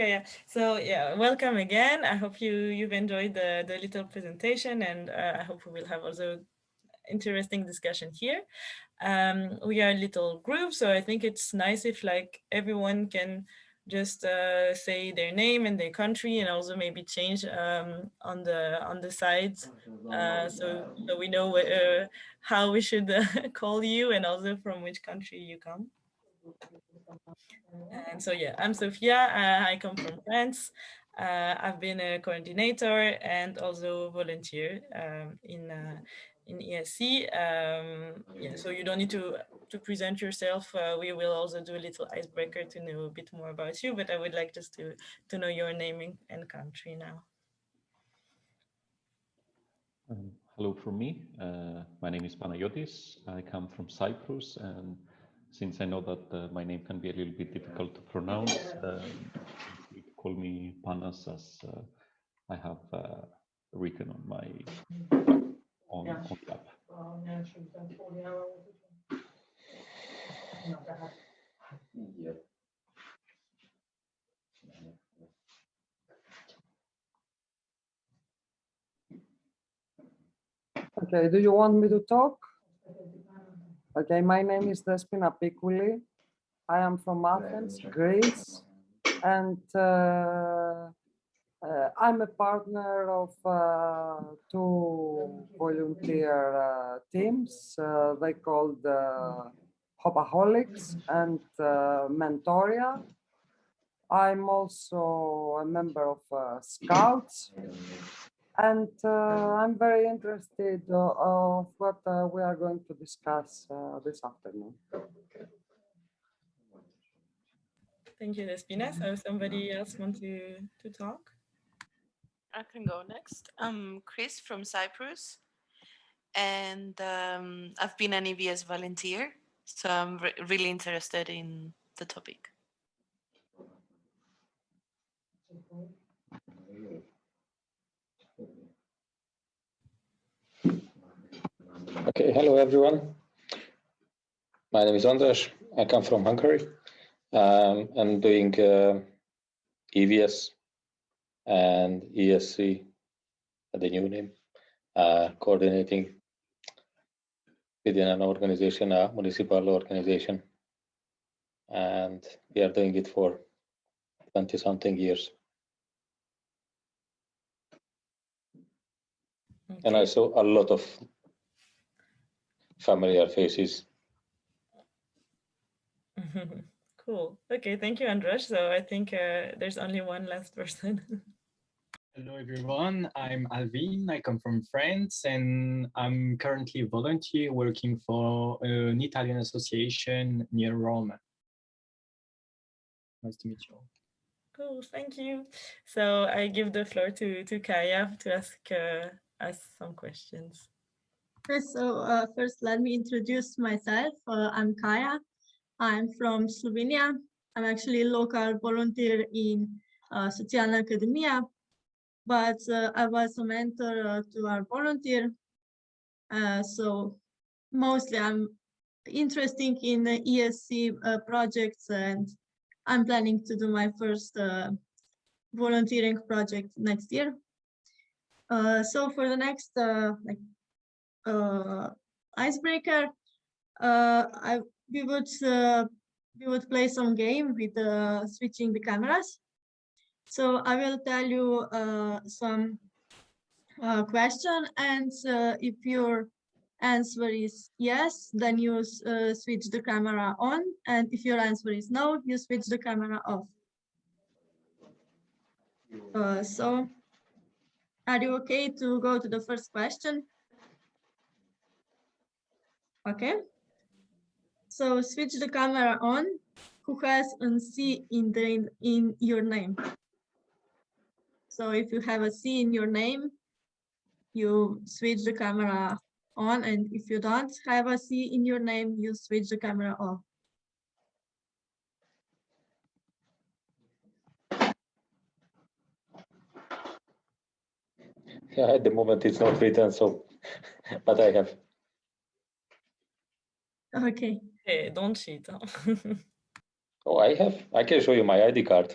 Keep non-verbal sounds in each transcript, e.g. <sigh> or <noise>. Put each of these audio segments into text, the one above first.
Okay, Kaya. So yeah, welcome again. I hope you you've enjoyed the the little presentation, and uh, I hope we will have also interesting discussion here. Um, we are a little group, so I think it's nice if like everyone can just uh, say their name and their country, and also maybe change um, on the on the sides, uh, so so we know uh, how we should <laughs> call you, and also from which country you come. And so yeah, I'm Sophia. Uh, I come from France. Uh, I've been a coordinator and also volunteer um, in uh, in ESC. Um, yeah, so you don't need to to present yourself. Uh, we will also do a little icebreaker to know a bit more about you. But I would like just to to know your name and country now. Um, hello from me. Uh, my name is Panayotis. I come from Cyprus and since I know that uh, my name can be a little bit difficult to pronounce, uh, call me Panas as uh, I have uh, written on my on, on the app. Okay, do you want me to talk? Okay, my name is Despina Pikouli. I am from Athens, Greece, and uh, uh, I'm a partner of uh, two volunteer uh, teams. Uh, they called uh, Hopaholics and uh, Mentoria. I'm also a member of Scouts and uh, I'm very interested uh, of what uh, we are going to discuss this afternoon. Thank you, Despina. So somebody else want to, to talk? I can go next. I'm Chris from Cyprus and um, I've been an EVS volunteer, so I'm re really interested in the topic. Okay, hello everyone. My name is Andras. I come from Hungary. Um, I'm doing uh, EVS and ESC, the new name, uh, coordinating within an organization, a municipal organization. And we are doing it for 20 something years. Okay. And I saw a lot of familiar faces. <laughs> cool. Okay, thank you, Andras. So I think uh, there's only one last <laughs> person. Hello, everyone. I'm Alvin. I come from France, and I'm currently a volunteer working for an Italian association near Rome. Nice to meet you all. Cool, thank you. So I give the floor to, to Kaya to ask uh, us some questions. So uh, first, let me introduce myself. Uh, I'm Kaya. I'm from Slovenia. I'm actually a local volunteer in uh, Socialna Academia, but uh, I was a mentor uh, to our volunteer. Uh, so mostly I'm interested in the ESC uh, projects and I'm planning to do my first volunteering project next year. so for the next like icebreaker, uh, I we would uh, we would play some game with uh, switching the cameras. So I will tell you uh, some uh, question, and uh, if your answer is yes, then you uh, switch the camera on, and if your answer is no, you switch the camera off. Uh, so, are you okay to go to the first question? Okay. So switch the camera on. Who has a C in the in your name? So if you have a C in your name, you switch the camera on, and if you don't have a C in your name, you switch the camera off. Yeah, <laughs> at the moment it's not written, so, <laughs> but I have. Okay. Hey, don't cheat. <laughs> Oh, I have. I can show you my ID card.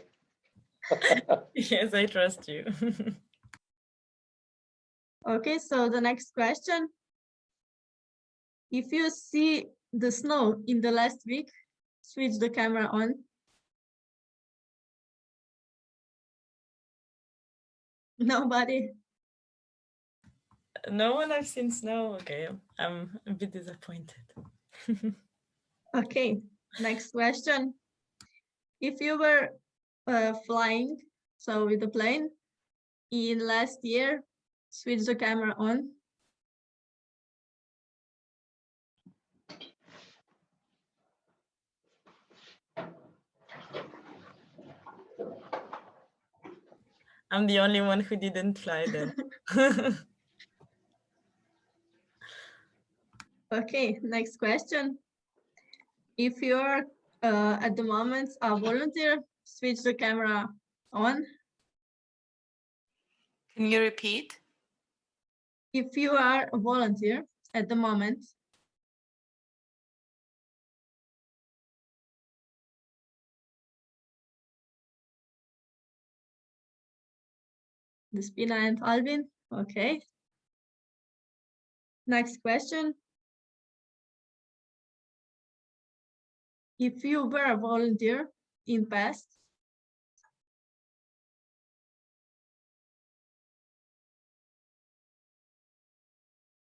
<laughs> yes, I trust you. <laughs> Okay, so the next question. If you see the snow in the last week, switch the camera on. Nobody. no one I've seen snow. Okay, I'm a bit disappointed. <laughs> Okay, next question. If you were uh, flying, so with the plane, in last year, switch the camera on. I'm the only one who didn't fly then. <laughs> <laughs> Okay, next question. If you're uh, at the moment a volunteer, switch the camera on. Can you repeat? If you are a volunteer at the moment, Despina and Alvin, okay. Next question. If you were a volunteer in past,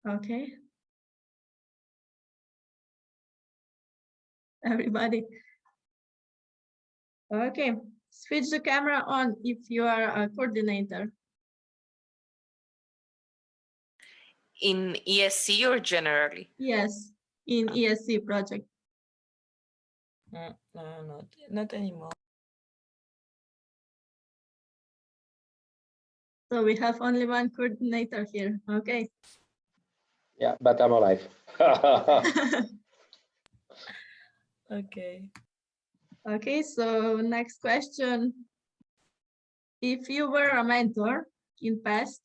Okay. Everybody. Okay, switch the camera on if you are a coordinator. In ESC or generally? Yes, in ESC project. No, no, not, not anymore. So we have only one coordinator here. Okay. Yeah, but I'm alive. <laughs> Okay. Okay, so next question. If you were a mentor in past,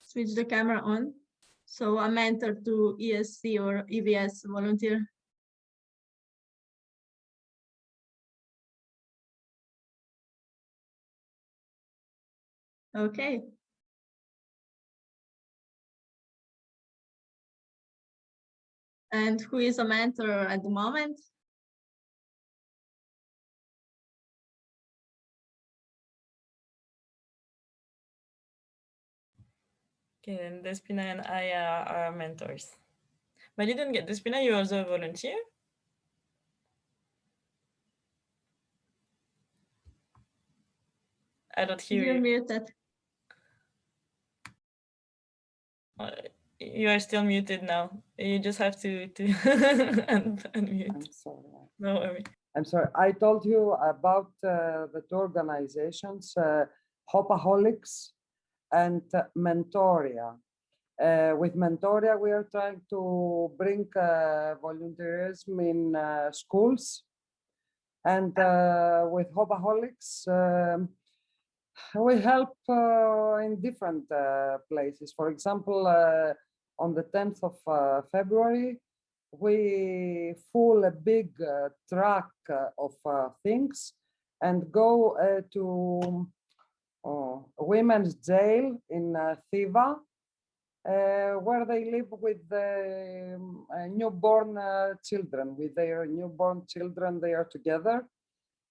switch the camera on. So a mentor to ESC or EVS volunteer. Okay. And who is a mentor at the moment? Okay, then Despina and I are, are mentors. But you didn't get Despina, you also a volunteer? I don't hear You're you. muted. Uh, You are still muted now. You just have to, to <laughs> un- unmute. I'm sorry. No worry. I'm sorry. I told you about uh, the two organizations, uh, Hopaholics and uh, Mentoria. Uh, with Mentoria, we are trying to bring uh, volunteerism in uh, schools. And uh, with Hopaholics, um, we help uh, in different uh, places. For example, uh, on the 10th of February, we full a big truck of things and go to oh, women's jail in uh, Thiva, uh, where they live with the uh, newborn uh, children. With their newborn children, they are together.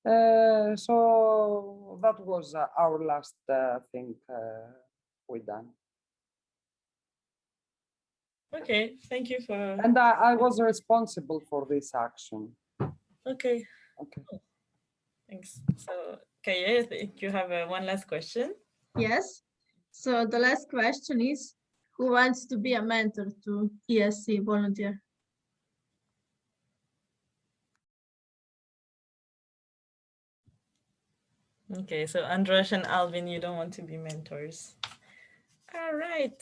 Uh, so that was uh, our last uh, thing uh, we done. Okay, thank you for, And I, I was responsible for this action. okay, Okay. thanks. So, Kaya, I think you have uh, one last question. Yes. So the last question is, who wants to be a mentor to ESC volunteer? Okay, so Andras and Alvin, you don't want to be mentors. All right,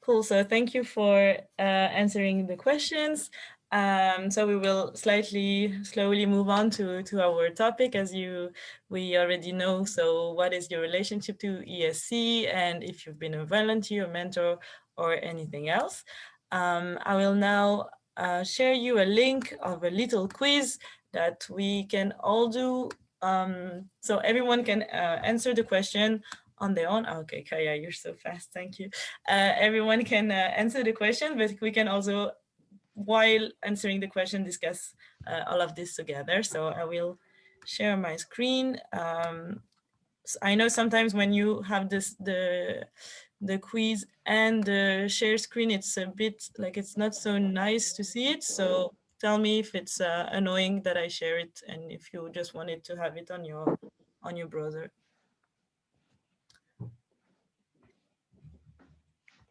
cool. So thank you for uh, answering the questions. Um, so we will slightly, slowly move on to, to our topic as you, we already know. So what is your relationship to ESC and if you've been a volunteer, mentor, or anything else. Um, I will now uh, share you a link of a little quiz that we can all do, um, so everyone can uh, answer the question on their own. Okay, Kaya, you're so fast, thank you. Uh, everyone can uh, answer the question, but we can also, while answering the question, discuss uh, all of this together. So I will share my screen. Um, I know sometimes when you have this the the quiz and the share screen, it's a bit like it's not so nice to see it. So tell me if it's uh, annoying that I share it and if you just wanted to have it on your on your browser.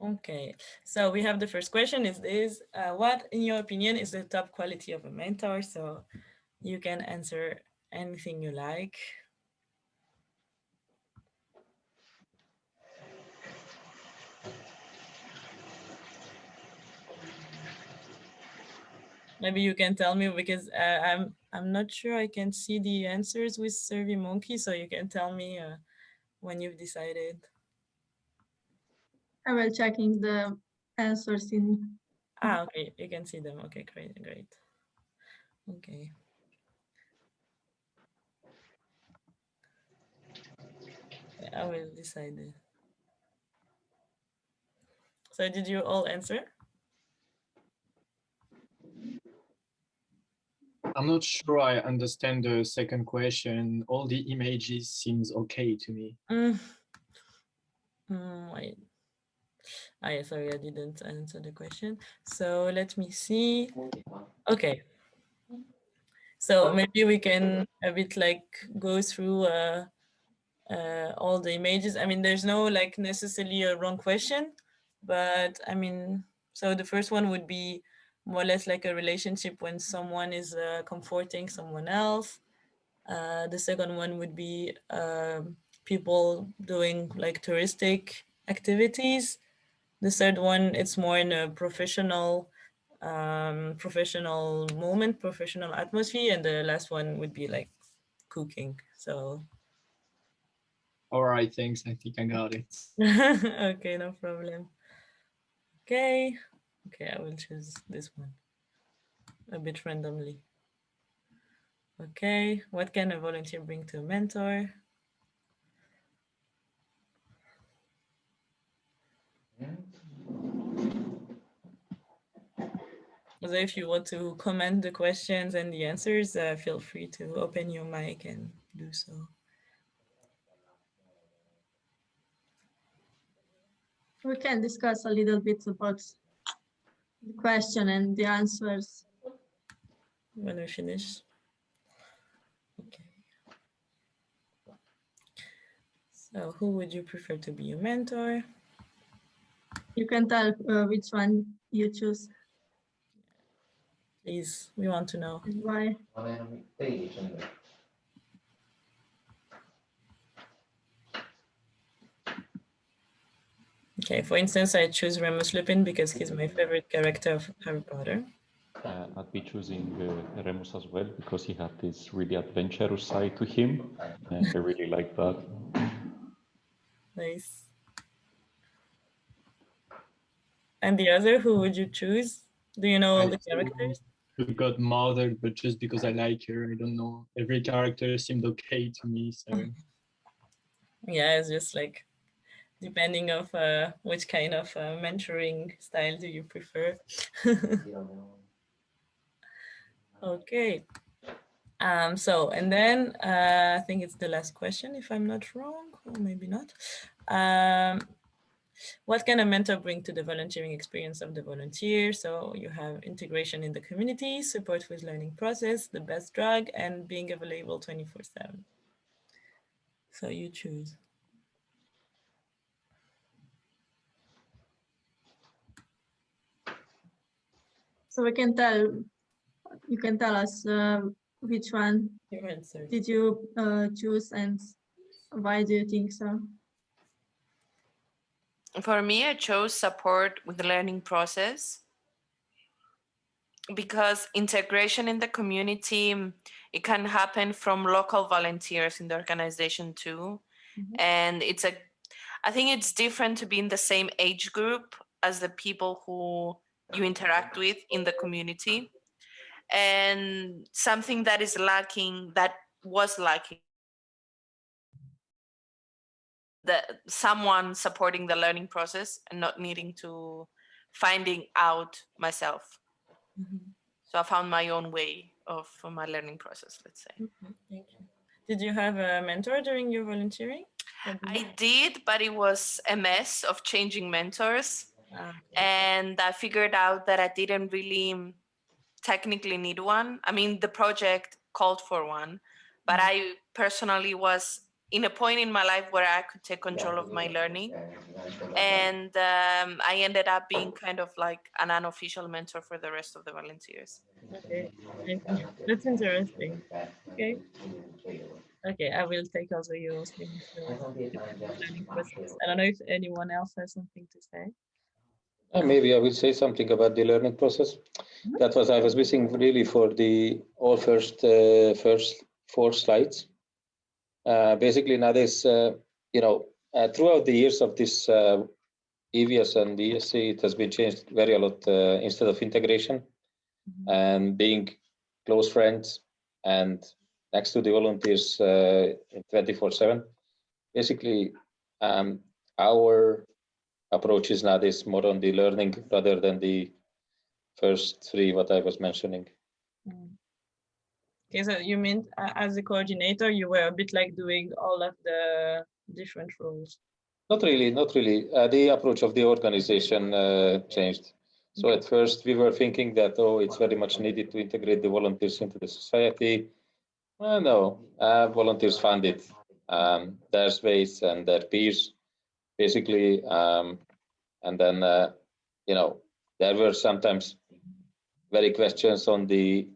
Okay, so we have the first question is this, uh, what in your opinion is the top quality of a mentor? So you can answer anything you like. Maybe you can tell me because uh, I'm I'm not sure I can see the answers with SurveyMonkey, so you can tell me uh, when you've decided. I will checking the answers in. Ah, okay, you can see them. Okay, great, great. Okay. I will decide. it. So did you all answer? I'm not sure I understand the second question. All the images seems okay to me. Mm. Mm, wait. Ah, sorry, I didn't answer the question. So let me see. Okay. So maybe we can a bit like go through uh, uh, all the images. I mean, there's no like necessarily a wrong question, but I mean, so the first one would be more or less like a relationship when someone is uh, comforting someone else. Uh, the second one would be um, people doing like touristic activities. The third one, it's more in a professional um, professional moment, professional atmosphere. And the last one would be like cooking. So All right, thanks. I think I got it. <laughs> okay, no problem. Okay, okay, I will choose this one a bit randomly. Okay, what can a volunteer bring to a mentor? So if you want to comment the questions and the answers, uh, feel free to open your mic and do so. We can discuss a little bit about the question and the answers. when we finish. Okay. So who would you prefer to be your mentor? You can tell uh, which one you choose Please, we want to know. and why. Okay, for instance, I choose Remus Lupin because he's my favorite character of Harry Potter. Uh, I'd be choosing uh, Remus as well because he had this really adventurous side to him. And I really like that. Nice. And the other, who would you choose? Do you know all the characters? We got Mother, but just because I like her, I don't know. Every character seemed okay to me, so <laughs> Yeah, it's just like depending of uh, which kind of uh, mentoring style do you prefer. <laughs> okay. Um, so, and then uh, I think it's the last question, if I'm not wrong, or maybe not. Um, what can a mentor bring to the volunteering experience of the volunteer? So you have integration in the community, support with learning process, the best drug, and being available 24 seven. So you choose. So we can tell, you can tell us uh, which one Your answer. did you uh, choose and why do you think so? For me, I chose support with the learning process because integration in the community, mm, it can happen from local volunteers in the organization too. Mhm. And it's a, I think it's different to be in the same age group as the people who you interact with in the community. and something that is lacking, that was lacking the someone supporting the learning process and not needing to finding out myself. Mhm. So I found my own way of my learning process, let's say. Mhm, Thank you. Did you have a mentor during your volunteering? Did I did, but it was a mess of changing mentors. And I figured out that I didn't really technically need one. I mean, the project called for one, but I personally was in a point in my life where I could take control of my learning. And um, I ended up being kind of like an unofficial mentor for the rest of the volunteers. Okay, that's interesting. Okay. Okay, I will take also your learning process. I don't know if anyone else has something to say. Uh, Maybe I will say something about the learning process. That was I was missing really for the all first uh, first four slides. Uh, basically, nowadays, uh, you know, uh, throughout the years of this uh, EVS and ESC, it has been changed very a lot. Uh, instead of integration and being close friends and next to the volunteers uh, 24/7. Basically, um, our approach is nowadays more on the learning rather than the first three what I was mentioning. Mm. Okay, so you mean as a coordinator, you were a bit like doing all of the different roles. Not really, not really. Uh, the approach of the organization uh, changed. So at first we were thinking that, oh, it's very much needed to integrate the volunteers into the society. Uh, no, uh, volunteers found it, um, their space and their peers, basically. Um, and then, uh, you know, there were sometimes very questions on the,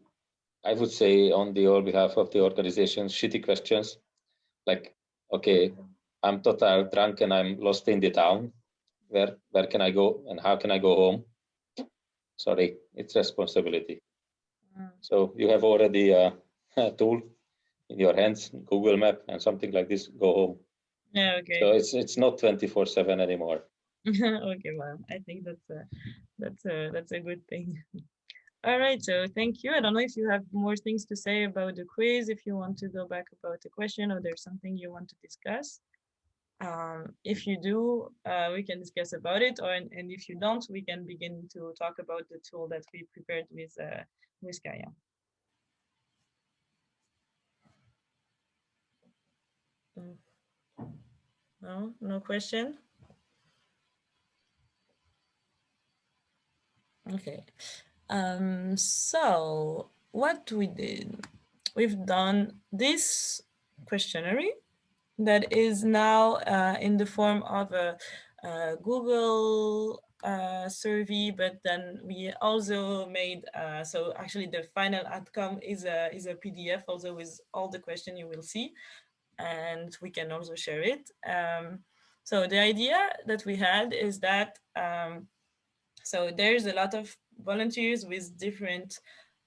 I would say on the all behalf of the organization, shitty questions. Like, okay, I'm total drunk and I'm lost in the town. Where where can I go and how can I go home? Sorry, it's responsibility. Mm. So you have already a, a tool in your hands, Google Map and something like this. Go home. Yeah, okay. So it's it's not 24/7 anymore. <laughs> okay, well, I think that's a that's a that's a good thing. <laughs> All right, so thank you. I don't know if you have more things to say about the quiz, if you want to go back about the question or there's something you want to discuss. Um, if you do, uh, we can discuss about it, or and, if you don't, we can begin to talk about the tool that we prepared with uh, with Kaya. Mm. No, no question. Okay. Um, so what we did, we've done this questionnaire that is now uh, in the form of a, a Google uh, survey, but then we also made, uh, so actually the final outcome is a, is a PDF also with all the question you will see, and we can also share it. Um, so the idea that we had is that um, so there's a lot of volunteers with different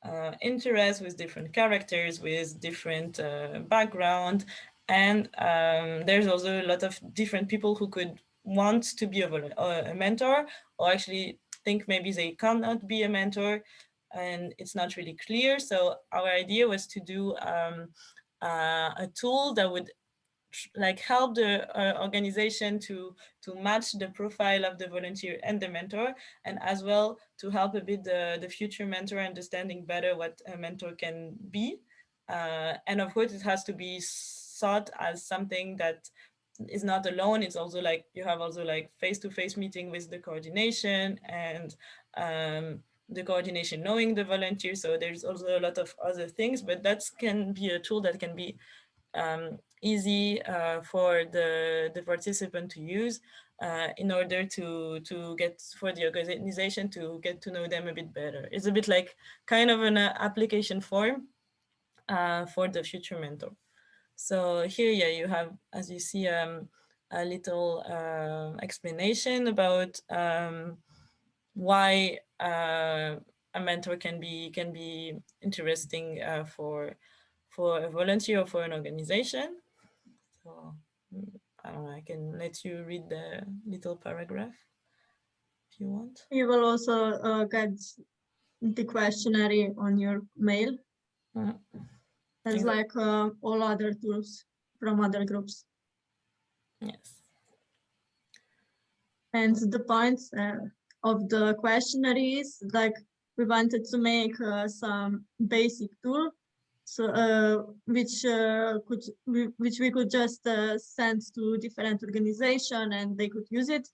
uh, interests, with different characters, with different uh, background. And um, there's also a lot of different people who could want to be a, a, mentor or actually think maybe they cannot be a mentor and it's not really clear. So our idea was to do um, uh, a tool that would like help the uh, organization to to match the profile of the volunteer and the mentor and as well to help a bit the, the future mentor understanding better what a mentor can be. Uh, and of course it has to be sought as something that is not alone. It's also like you have also like face-to-face -face meeting with the coordination and um, the coordination knowing the volunteer. So there's also a lot of other things but that can be a tool that can be um, easy uh, for the, the participant to use uh, in order to, to get for the organization to get to know them a bit better. It's a bit like kind of an uh, application form uh, for the future mentor. So here, yeah, you have, as you see, um, a little uh, explanation about um, why uh, a mentor can be can be interesting for for a volunteer or for an organization. So I don't know, I can let you read the little paragraph if you want. You will also uh, get the questionnaire on your mail. Mhm. As Exact- like uh, all other tools from other groups. Yes. And the point uh, of the questionnaire is like we wanted to make uh, some basic tool uh, which uh, could which we could just uh, send to different organization and they could use it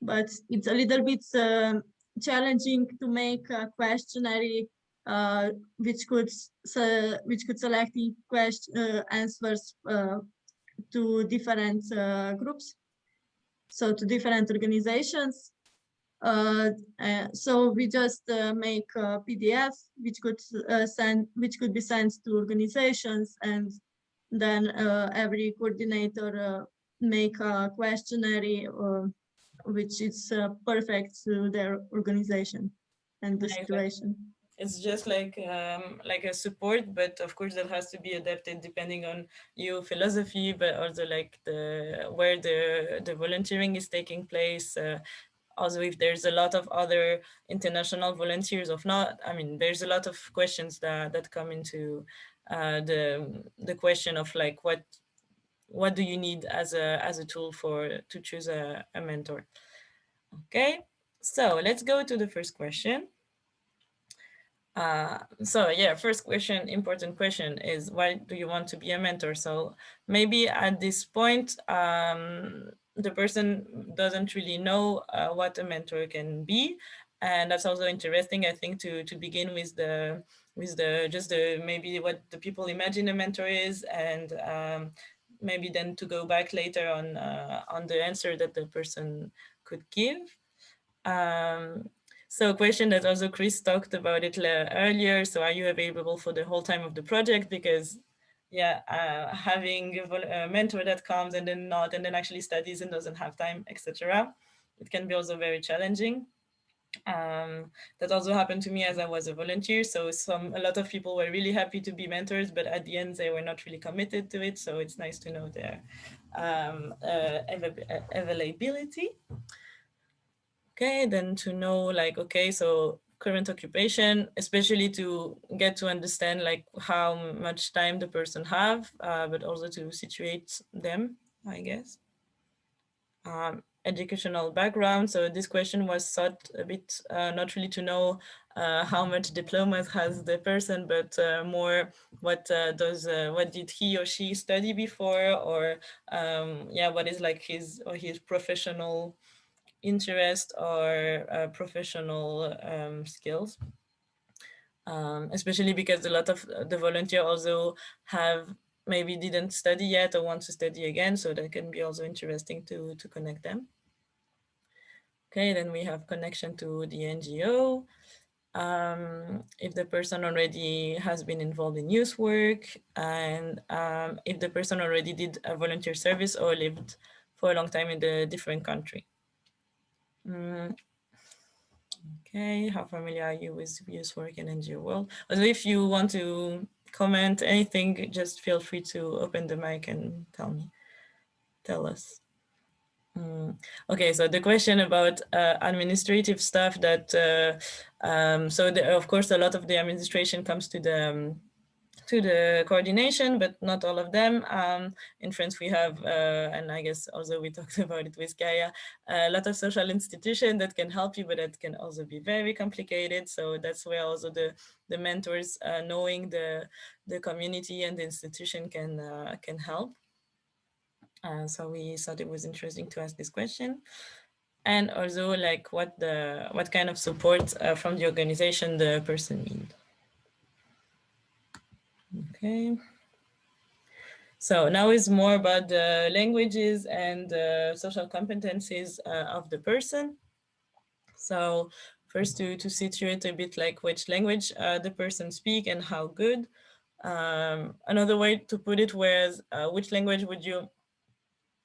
but it's a little bit um challenging to make a questionnaire uh, which could se- which could select question uh, answers uh, to different uh, groups so to different organizations. Uh, uh, so we just uh, make a PDF which could uh, send, which could be sent to organizations, and then uh, every coordinator uh, make a questionnaire which is uh, perfect to their organization and the situation. It's just like um, like a support, but of course that has to be adapted depending on your philosophy, but also like the where the the volunteering is taking place. Uh, also, if there's a lot of other international volunteers, of not, I mean, there's a lot of questions that that come into uh, the the question of like what what do you need as a as a tool for to choose a, a mentor. Okay, so let's go to the first question. Uh, so yeah, first question, important question is why do you want to be a mentor? So maybe at this point, um, the person doesn't really know uh, what a mentor can be. And that's also interesting, I think, to, to begin with the, with the, just the, maybe what the people imagine a mentor is and um, maybe then to go back later on, uh, on the answer that the person could give. Um, so a question that also Chris talked about it earlier. So are you available for the whole time of the project? Because yeah, uh, having a, a mentor that comes and then not, and then actually studies and doesn't have time, etc. It can be also very challenging. Um, that also happened to me as I was a volunteer. So some a lot of people were really happy to be mentors, but at the end they were not really committed to it. So it's nice to know their um, uh, availability. Okay, then to know like, okay, so current occupation, especially to get to understand like how much time the person have, uh, but also to situate them, I guess. Um, educational background. So this question was thought a bit, uh, not really to know uh, how much diplomas has the person, but uh, more what uh, does, uh, what did he or she study before, or um, yeah, what is like his or his professional interest or uh, professional um, skills. Um, especially because a lot of the volunteer also have maybe didn't study yet or want to study again. So that can be also interesting to, to connect them. Okay, then we have connection to the NGO. Um, if the person already has been involved in youth work and um, if the person already did a volunteer service or lived for a long time in the different country. Mm. Okay, how familiar are you with youth work in NGO world? Also, if you want to comment anything, just feel free to open the mic and tell me, tell us. Mm. Okay, so the question about uh, administrative stuff that, uh, um, so the, of course, a lot of the administration comes to the um, to the coordination, but not all of them. Um, in France, we have, uh, and I guess also we <laughs> talked about it with Gaia, a lot of social institutions that can help you, but that can also be very complicated. So that's where also the, the mentors uh, knowing the, the community and the institution can, uh, can help. Uh, so we thought it was interesting to ask this question. And also like what the what kind of support uh, from the organization the person needs. Okay. So now is more about the languages and uh, social competencies uh, of the person. So first to, to situate a bit like which language uh, the person speak and how good. Um, another way to put it was uh, which language would you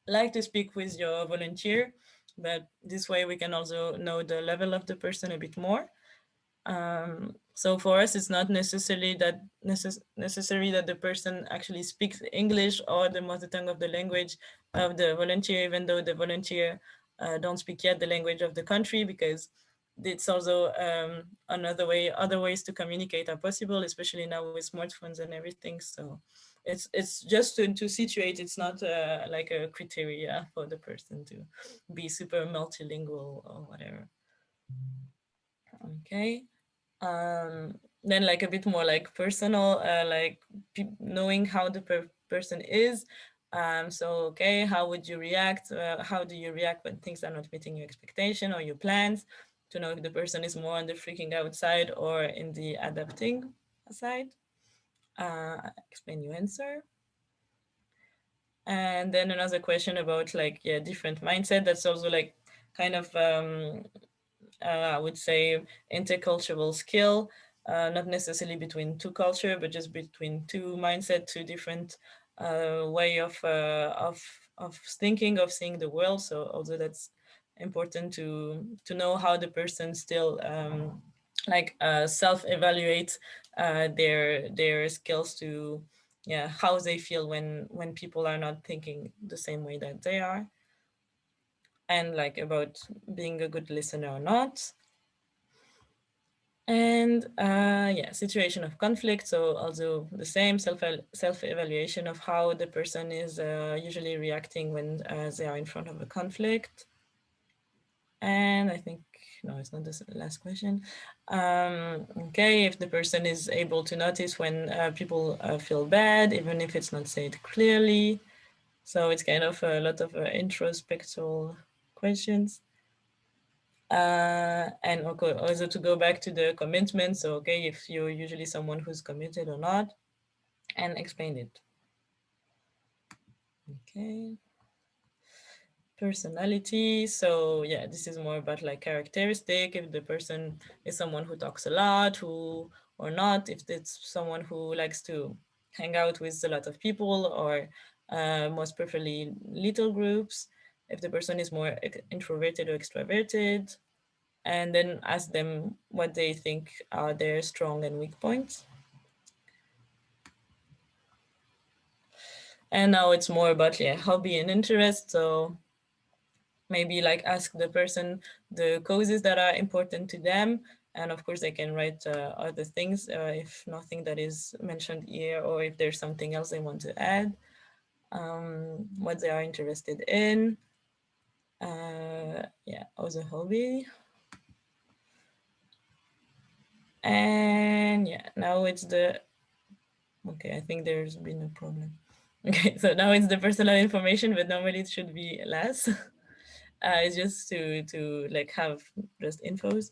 like to speak with your volunteer? But this way we can also know the level of the person a bit more. Um, so for us, it's not necessarily that necess necessary that the person actually speaks English or the mother tongue of the language of the volunteer, even though the volunteer uh, don't speak yet the language of the country, because it's also um, another way, other ways to communicate are possible, especially now with smartphones and everything. So it's it's just to, to situate, it's not uh, like a criteria for the person to be super multilingual or whatever. Okay. Um, then like a bit more like personal, uh, like knowing how the per person is. Um, so, okay, how would you react? Uh, how do you react when things are not meeting your expectation or your plans? To know if the person is more on the freaking out side or in the adapting side. Uh, explain your answer. And then another question about like, yeah, different mindset. That's also like kind of, um, I would say, intercultural skill uh, not necessarily between two culture, but just between two mindset, two different uh, way of, uh, of, of thinking, of seeing the world. So although that's important to, to know how the person still um, like uh, self-evaluate uh, their, their skills to, yeah, how they feel when, when people are not thinking the same way that they are. And like about being a good listener or not. And uh, yeah, situation of conflict. So also the same self self evaluation of how the person is uh, usually reacting when uh, they are in front of a conflict. And I think, no, it's not the last question. Um, okay, if the person is able to notice when uh, people uh, feel bad, even if it's not said clearly. So it's kind of a lot of uh, introspectual questions. Uh, and also to go back to the commitment. So, okay, if you're usually someone who's committed or not, and explain it. Okay. Personality. So yeah, this is more about like characteristic. If the person is someone who talks a lot, who or not, if it's someone who likes to hang out with a lot of people or uh, most preferably little groups, if the person is more introverted or extroverted, and then ask them what they think are their strong and weak points. And now it's more about yeah, hobby and interest. So maybe like ask the person the causes that are important to them. And of course, they can write uh, other things uh, if nothing that is mentioned here or if there's something else they want to add, um, what they are interested in. Uh, yeah, also hobby. And yeah, now it's the, okay, I think there's been a problem. <laughs> Okay, so now it's the personal information, but normally it should be less. <laughs> Uh, it's just to, to like have just infos.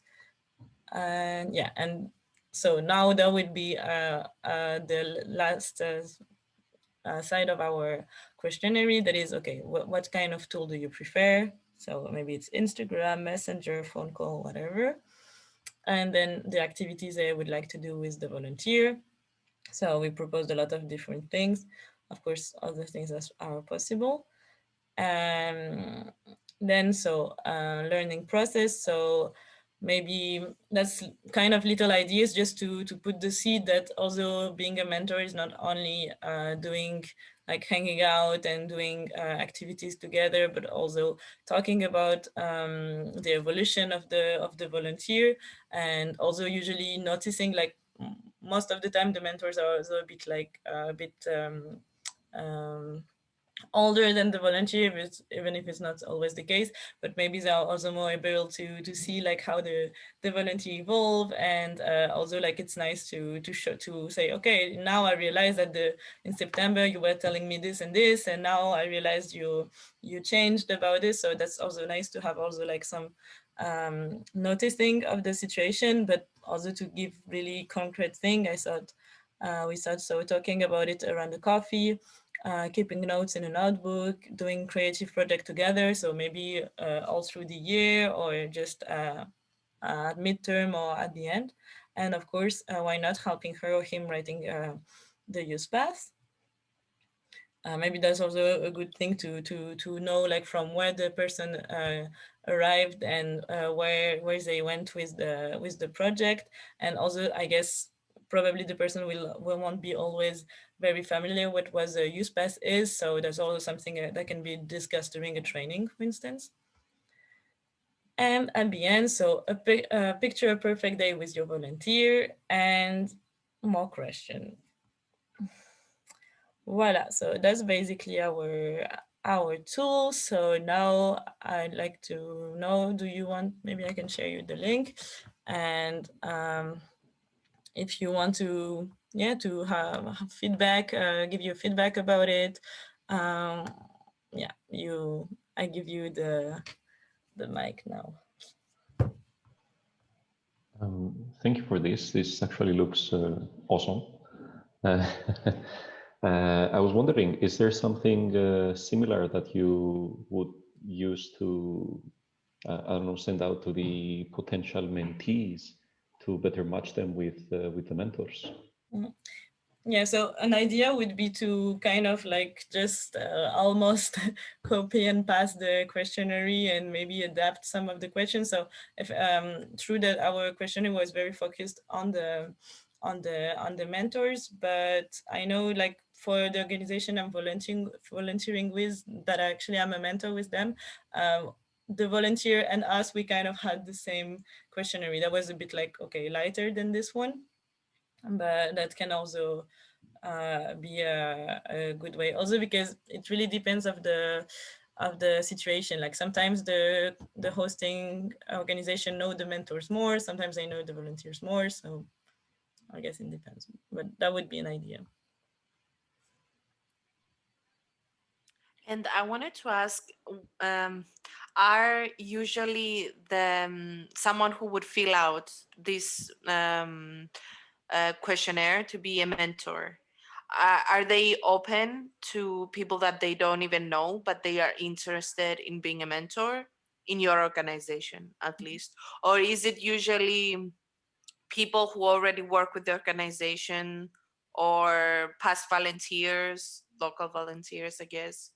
And yeah, and so now that would be uh, uh, the last uh, uh, side of our questionnaire that is, okay, what, what kind of tool do you prefer? So maybe it's Instagram, Messenger, phone call, whatever and then the activities I would like to do with the volunteer. So we proposed a lot of different things. Of course, other things that are possible. Um, then so uh, learning process. So maybe that's kind of little ideas just to, to put the seed that also being a mentor is not only uh, doing like hanging out and doing uh, activities together, but also talking about um, the evolution of the of the volunteer and also usually noticing like most of the time the mentors are also a bit like uh, a bit um, um, older than the volunteer, even if it's not always the case, but maybe they are also more able to to see like how the the volunteer evolve, and uh, also like it's nice to to show to say, okay, now I realize that the in September you were telling me this and this, and now I realized you you changed about this, so that's also nice to have also like some um, noticing of the situation, but also to give really concrete thing. I thought uh, we thought so talking about it around the coffee uh, keeping notes in a notebook, doing creative project together. So maybe uh, all through the year or just uh, at midterm or at the end. And of course, uh, why not helping her or him writing uh, the Youthpass. Uh, maybe that's also a good thing to to to know like from where the person arrived and where where they went with the with the project and also I guess probably the person will, will won't be always very familiar with what a Youthpass is. So there's also something uh, that can be discussed during a training, for instance. And at the end, so a, a picture a perfect day with your volunteer and more question. Voila, so that's basically our our tool. So now I'd like to know, do you want, maybe I can share you the link. And um, if you want to, yeah, to have feedback, uh, give you feedback about it, um, yeah, you, I give you the, the mic now. Um, thank you for this. This actually looks uh, awesome. Uh, <laughs> uh, I was wondering, is there something uh, similar that you would use to, uh, I don't know, send out to the potential mentees to better match them with uh, with the mentors? Mm -hmm. Yeah, so an idea would be to kind of like just uh, almost <laughs> copy and paste the questionnaire and maybe adapt some of the questions. So if um, true that our questionnaire was very focused on the on the on the mentors, but I know like for the organization I'm volunteering volunteering with that actually I'm a mentor with them. Um, the volunteer and us, we kind of had the same questionnaire. That was a bit like, okay, lighter than this one but that can also uh, be a, a, good way. Also because it really depends of the of the situation. Like sometimes the the hosting organization know the mentors more. Sometimes they know the volunteers more. So I guess it depends. But that would be an idea. And I wanted to ask, um, are usually the um, someone who would fill out this um, uh, questionnaire to be a mentor? Uh, are they open to people that they don't even know, but they are interested in being a mentor in your organization at mm-hmm. least? Or is it usually people who already work with the organization or past volunteers, local volunteers, I guess,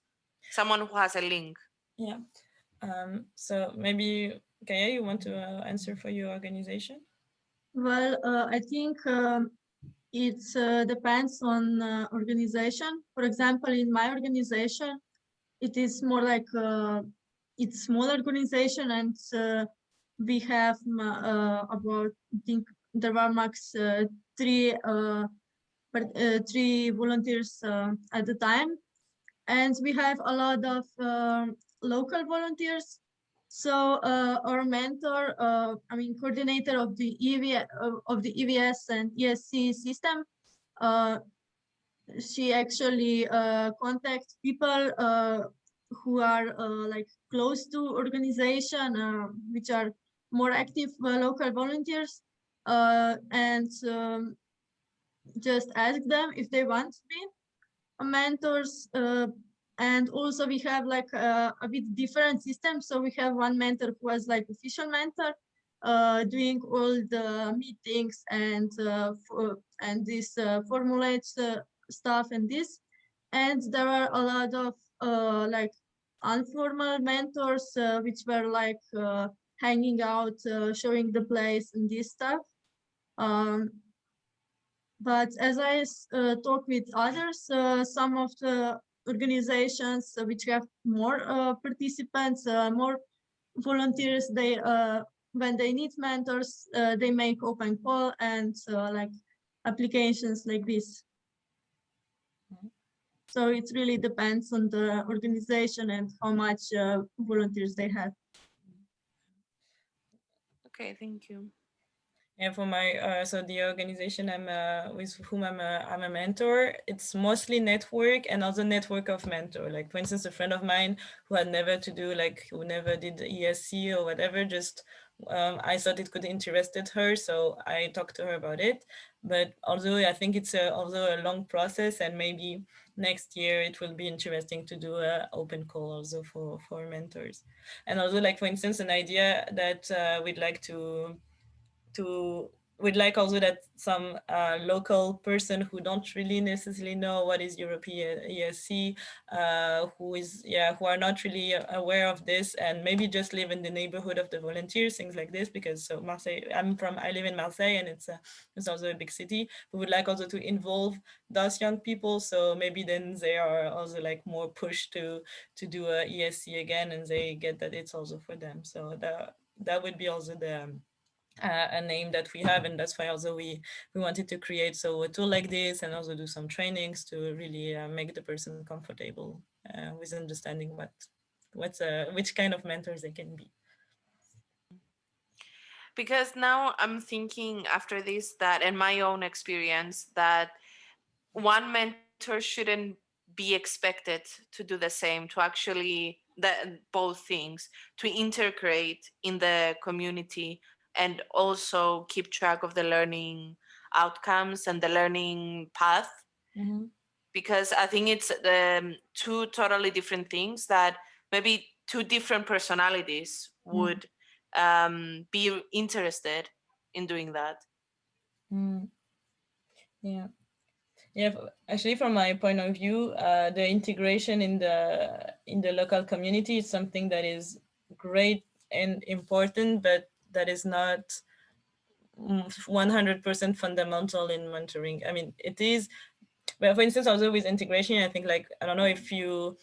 someone who has a link? Yeah. Um, so maybe, Kaya, you want to uh, answer for your organization? Well, uh, I think um, it uh, depends on uh, organization. For example, in my organization, it is more like uh, it's small organization and uh, we have about, I think there are max three, three volunteers at the time. And we have a lot of local volunteers. So uh, our mentor, uh, I mean, coordinator of the EV of the EVS and ESC system, uh, she actually uh, contacts people uh, who are uh, like close to organization, which are more active local volunteers, and um, just ask them if they want to be mentors and also we have like a, a bit different system. So we have one mentor who was like official mentor uh, doing all the meetings and uh, for, and this uh, formulates uh, stuff and this. And there are a lot of uh, like informal mentors uh, which were like hanging out showing the place and this stuff. Um, but as I talk with others, some of the organizations which have more uh, participants, uh, more volunteers, they uh, when they need mentors, they make open call and like applications like this. So it really depends on the organization and how much volunteers they have. Okay, thank you. And for my, uh, so the organization I'm uh, with whom I'm a, I'm a mentor, it's mostly network and also network of mentor. Like for instance, a friend of mine who had never to do like, who never did ESC or whatever, just um, I thought it could interested her. So I talked to her about it. But although I think it's a, also a long process and maybe next year it will be interesting to do a open call also for, for mentors. And also like, for instance, an idea that uh, we'd like to to we'd like also that some uh, local person who don't really necessarily know what is European ESC, uh, who is, yeah, who are not really aware of this and maybe just live in the neighborhood of the volunteers, things like this, because so Marseille, I'm from, I live in Marseille and it's, a, it's also a big city. We would like also to involve those young people. So maybe then they are also like more pushed to, to do a ESC again and they get that it's also for them. So that that would be also the um, uh, a name that we have and that's why also we we wanted to create so a tool like this and also do some trainings to really uh, make the person comfortable uh, with understanding what what's a which kind of mentors they can be. Because now i'm thinking after this that in my own experience that one mentor shouldn't be expected to do the same to actually that both things to integrate in the community and also keep track of the learning outcomes and the learning path Mhm. because i think it's um, two totally different things that maybe two different personalities would um, be interested in doing that Mm. Yeah. Yeah, actually from my point of view, uh, the integration in the in the local community is something that is great and important, but that is not mm, 100% fundamental in mentoring. I mean, it is, but for instance, also with integration, I think like, I don't know if you,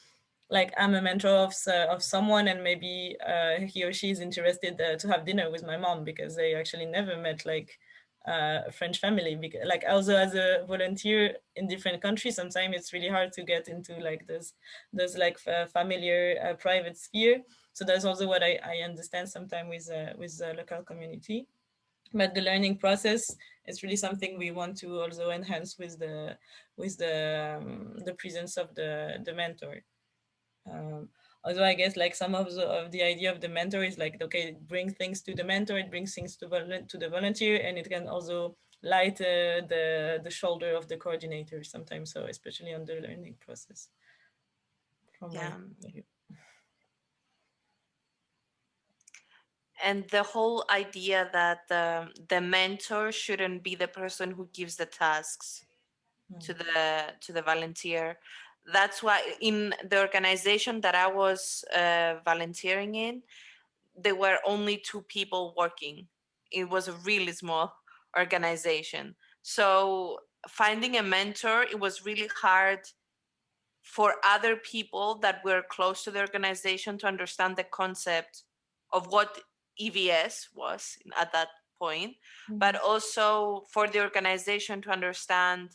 like I'm a mentor of, s- of someone and maybe uh, he or she is interested uh, to have dinner with my mom because they actually never met like uh, French family. Because, like also as a volunteer in different countries, sometimes it's really hard to get into like this, this like familiar uh, private sphere. So that's also what I, I understand sometimes with, uh, with the local community but the learning process is really something we want to also enhance with the with the um, the presence of the the mentor um, although i guess like some of the, of the idea of the mentor is like okay bring things to the mentor it brings things to to the volunteer and it can also light uh, the the shoulder of the coordinator sometimes so especially on the learning process. From Yeah. and the whole idea that the, the mentor shouldn't be the person who gives the tasks to the to the volunteer that's why in the organization that i was uh, volunteering in there were only two people working. It was a really small organization. So finding a mentor it was really hard for other people that were close to the organization to understand the concept of what EVS was at that point, but also for the organization to understand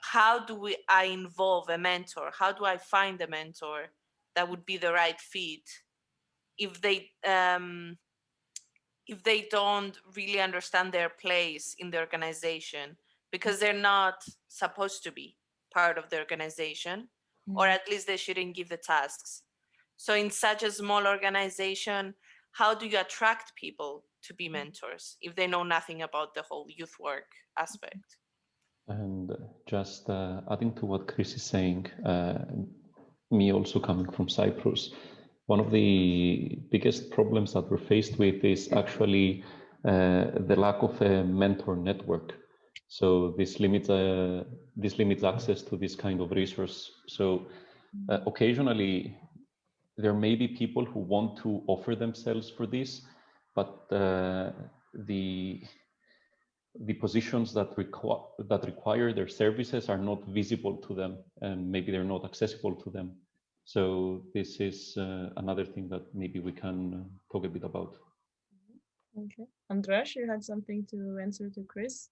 how do we I involve a mentor? How do I find a mentor that would be the right fit if they um, if they don't really understand their place in the organization? Because they're not supposed to be part of the organization or Mm. at least they shouldn't give the tasks. So in such a small organization how do you attract people to be mentors if they know nothing about the whole youth work aspect? And just uh, adding to what Chris is saying, uh, me also coming from Cyprus, one of the biggest problems that we're faced with is actually uh, the lack of a mentor network. So this limits uh, this limits access to this kind of resource. So uh, occasionally there may be people who want to offer themselves for this, but uh, the the positions that require that require their services are not visible to them and maybe they're not accessible to them. So this is uh, another thing that maybe we can uh, talk a bit about. Okay. Andras you had something to answer to chris?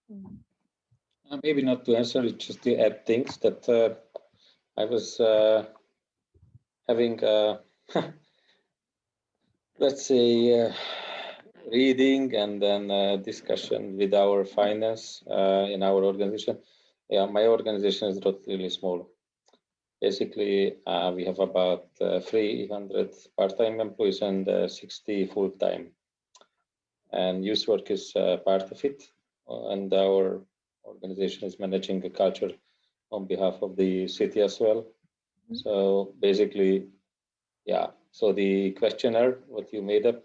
Uh, maybe not to answer, it's just to add things that uh, I was uh, having, uh, <laughs> let's say, uh, reading and then uh, discussion with our finance uh, in our organization. Yeah, my organization is not really small. Basically, uh, we have about uh, 300 part-time employees and uh, 60 full-time. And youth work is uh, part of it. And our organization is managing the culture on behalf of the city as well. So basically, yeah. So the questionnaire, what you made up,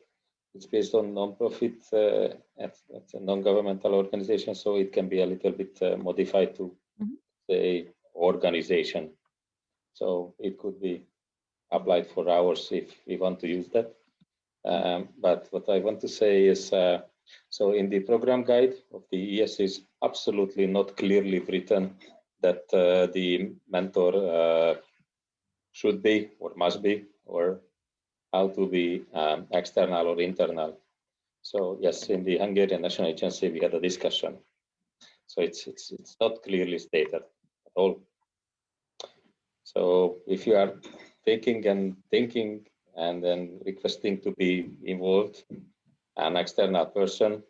it's based on non-profit, uh, it's, it's a non-governmental organization, so it can be a little bit uh, modified to Mhm. say organization. So it could be applied for hours if we want to use that. Um, but what I want to say is, uh, so in the program guide of the ES is absolutely not clearly written that uh, the mentor uh, should be or must be or how to be um, external or internal. So yes, in the Hungarian National Agency, we had a discussion. So it's it's it's not clearly stated at all. So if you are thinking and thinking and then requesting to be involved, an external person,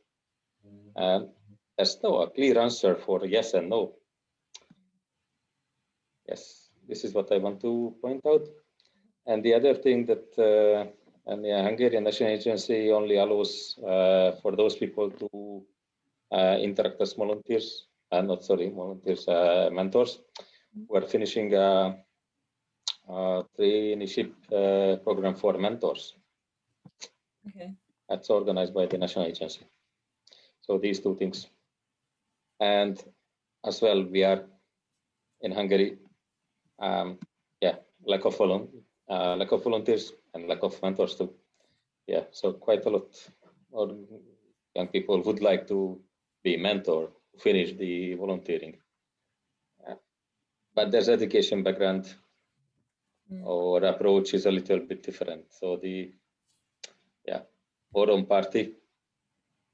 and there's no a clear answer for yes and no. Yes, this is what I want to point out. And the other thing that uh, and the Hungarian National Agency only allows uh, for those people to uh, interact as volunteers, uh, not sorry, volunteers, uh, mentors, who are finishing a, a traineeship uh, program for mentors. Okay. That's organized by the National Agency. So these two things. And as well, we are in Hungary, um, yeah, lack of, volun uh, lack of volunteers and lack of mentors too. Yeah, so quite a lot of young people would like to be mentor, finish the volunteering. Yeah. But there's education background Mm. or approach is a little bit different. So the yeah, forum party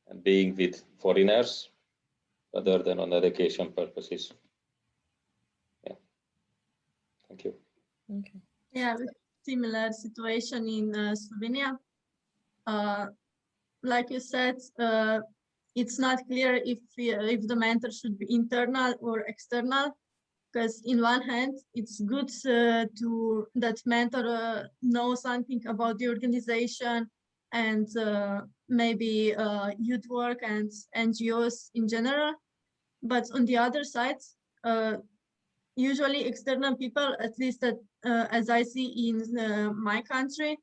and being with foreigners rather than on education purposes. Yeah. Thank you. Okay. Yeah, we- similar situation in uh, Slovenia. Uh, like you said, uh, it's not clear if if the mentor should be internal or external. Because in one hand, it's good uh, to that mentor uh, know something about the organization and uh, maybe youth work and NGOs in general. But on the other side, usually external people, at least that, uh, as I see in uh, my country,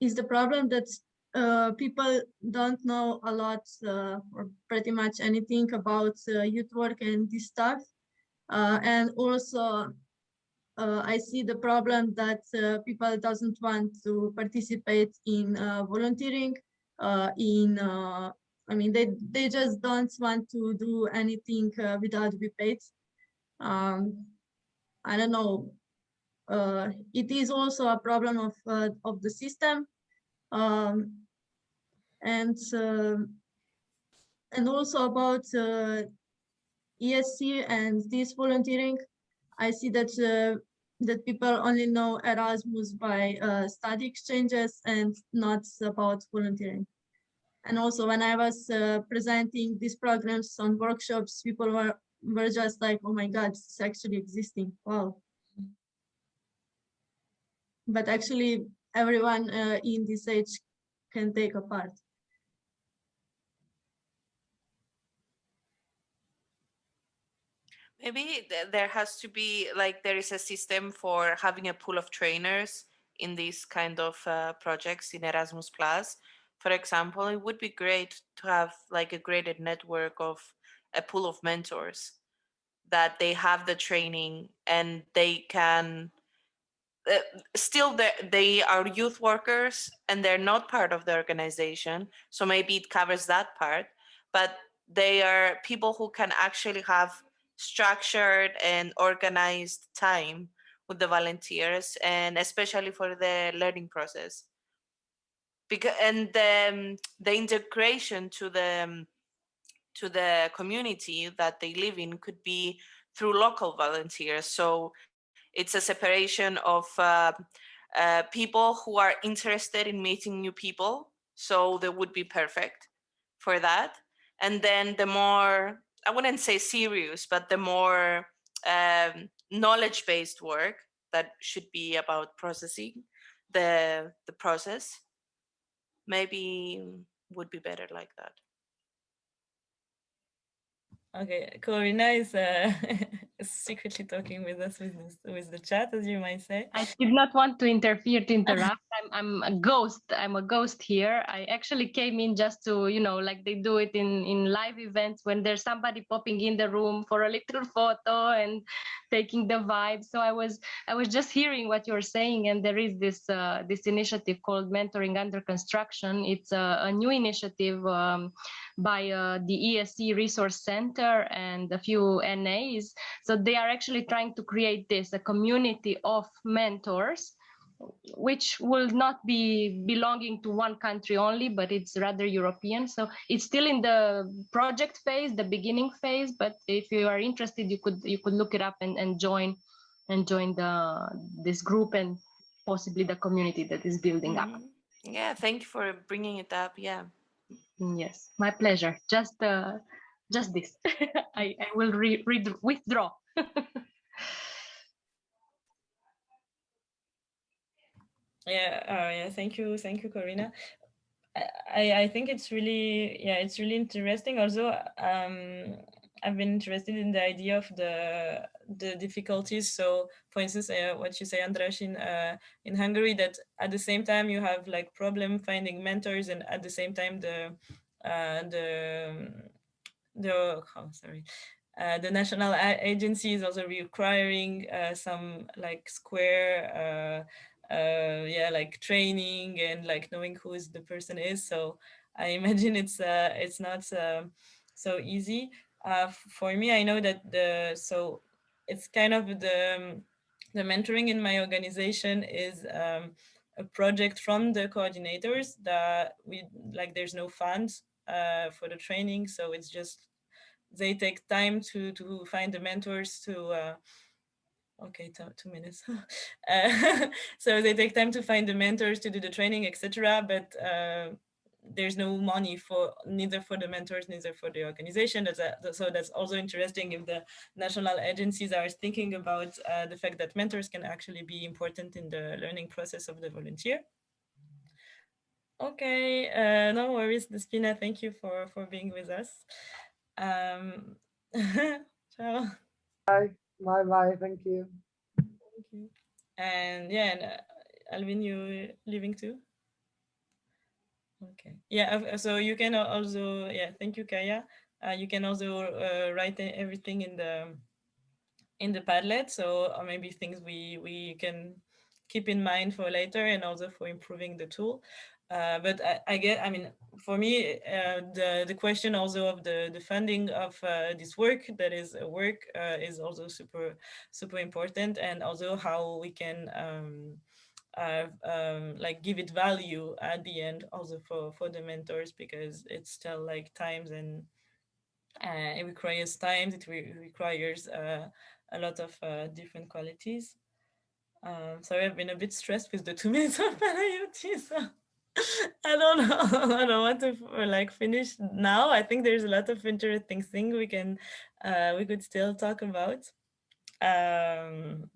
is the problem that uh, people don't know a lot uh, or pretty much anything about uh, youth work and this stuff. Uh, and also, I see the problem that people doesn't want to participate in volunteering. In, I mean, they they just don't want to do anything without be paid. Um, I don't know. Uh, it is also a problem of uh, of the system, um, and uh, and also about uh, ESC and this volunteering. I see that uh, that people only know Erasmus by uh, study exchanges and not about volunteering. And also when I was uh, presenting these programs on workshops, people were were just like, oh my God, it's actually existing. Wow. But actually everyone uh, in this age can take a part. Maybe there has to be like there is a system for having a pool of trainers in these kind of uh, projects in Erasmus Plus. For example, it would be great to have like a graded network of a pool of mentors that they have the training and they can uh, still they, are youth workers and they're not part of the organization so maybe it covers that part but they are people who can actually have structured and organized time with the volunteers and especially for the learning process. Because and the, um, the integration to the um, to the community that they live in could be through local volunteers. So it's a separation of uh, uh, people who are interested in meeting new people. So they would be perfect for that. And then the more I wouldn't say serious, but the more um, knowledge-based work that should be about processing the the process, maybe would be better like that. Okay, Corina is uh, <laughs> secretly talking with us with this, with the chat, as you might say. I did not want to interfere to interrupt. <laughs> I'm I'm a ghost. I'm a ghost here. I actually came in just to, you know, like they do it in in live events when there's somebody popping in the room for a little <laughs> photo and taking the vibe. So I was I was just hearing what you're saying, and there is this uh, this initiative called Mentoring Under Construction. It's a, a new initiative um, by uh, the ESC Resource Center and a few NAs. So they are actually trying to create this a community of mentors which will not be belonging to one country only, but it's rather European. So it's still in the project phase, the beginning phase. But if you are interested, you could you could look it up and, and join and join the this group and possibly the community that is building up. Mhm. Yeah, thank you for bringing it up. Yeah. Yes, my pleasure. Just uh, just this. <laughs> I, I will re, re withdraw. <laughs> Yeah, uh, yeah. Thank you, thank you, Corina. I, I think it's really, yeah, it's really interesting. Also, um, I've been interested in the idea of the the difficulties. So, for instance, uh, what you say, Andras, in uh, in Hungary, that at the same time you have like problem finding mentors, and at the same time the uh, the the oh, sorry. Uh, the national agency is also requiring uh, some like square uh, uh, yeah, like training and like knowing who is the person is. So I <laughs> imagine it's uh, it's not uh, so easy. For me, I know that the so it's kind of the um, the mentoring in my organization is um, a project from the coordinators that we like. There's no funds uh, for the training, so it's just they take time to to find the mentors to. Uh, okay two, minutes. <laughs> Uh, <laughs> so they take time to find the mentors to do the training etc but uh, there's no money for neither for the mentors neither for the organization. That's a, so that's also interesting if the national agencies are thinking about uh, the fact that mentors can actually be important in the learning process of the volunteer okay uh, no worries despina thank you for for being with us um <laughs> ciao Bye. Bye bye. Thank you. Thank you. And yeah, and uh, Alvin, you leaving too? Okay. Yeah. uh, So you can also yeah. Thank you, Kaya. Uh, you can also uh, write everything in the in the Padlet. So uh, maybe things we we can keep in mind for later and also for improving the tool. Uh, but I, I get, I mean, for me, uh, the the question also of the the funding of uh, this work that is a work uh, is also super super important, and also how we can um, um, like give it value at the end, also for for the mentors, because it's still like times and uh, it requires times. It re- requires uh, a lot of different qualities. Um, sorry, I've been a bit stressed with the two minutes of <laughs> Panayoti, so <laughs> I don't know. <laughs> I don't want to like finish now. I think there's a lot of interesting things we can uh, we could still talk about. Um,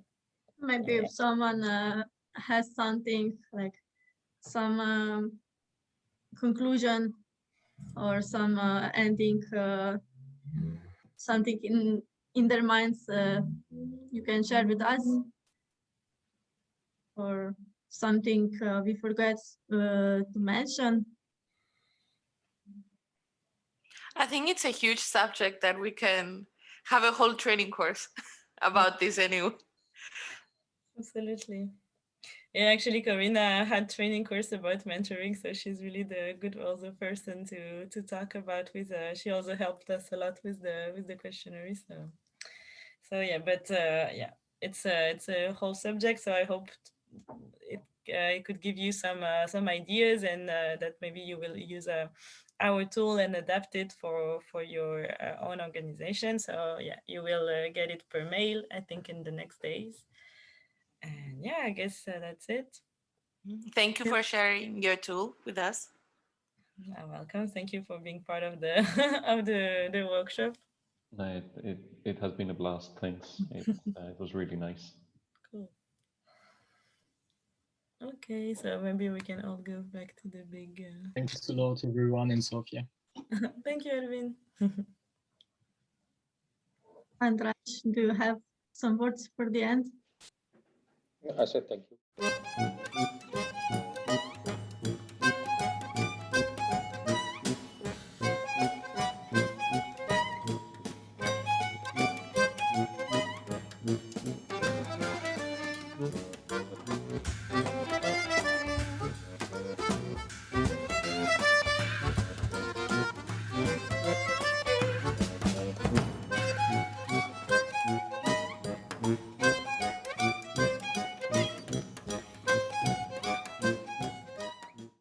Maybe if someone uh, has something like some um, conclusion or some uh, ending, uh, something in in their minds, uh, you can share with us. Or something uh, we forgot uh, to mention. I think it's a huge subject that we can have a whole training course <laughs> about this anyway. Absolutely. Yeah, actually, Corina had training course about mentoring, so she's really the good also person to to talk about with. Uh, she also helped us a lot with the with the questionnaire. So, so yeah, but uh, yeah, it's a it's a whole subject. So I hope it uh, it could give you some uh, some ideas and uh, that maybe you will use uh, our tool and adapt it for for your uh, own organization. So yeah, you will uh, get it per mail. I think in the next days. And yeah, I guess uh, that's it. Thank you for sharing your tool with us. You're welcome. Thank you for being part of the <laughs> of the the workshop. No, it, it, it has been a blast. Thanks. It, <laughs> uh, it was really nice. Cool. Okay, so maybe we can all go back to the big. Uh... Thanks a lot, everyone in Sofia. <laughs> Thank you, Erwin. <laughs> Andras, do you have some words for the end? I said thank you.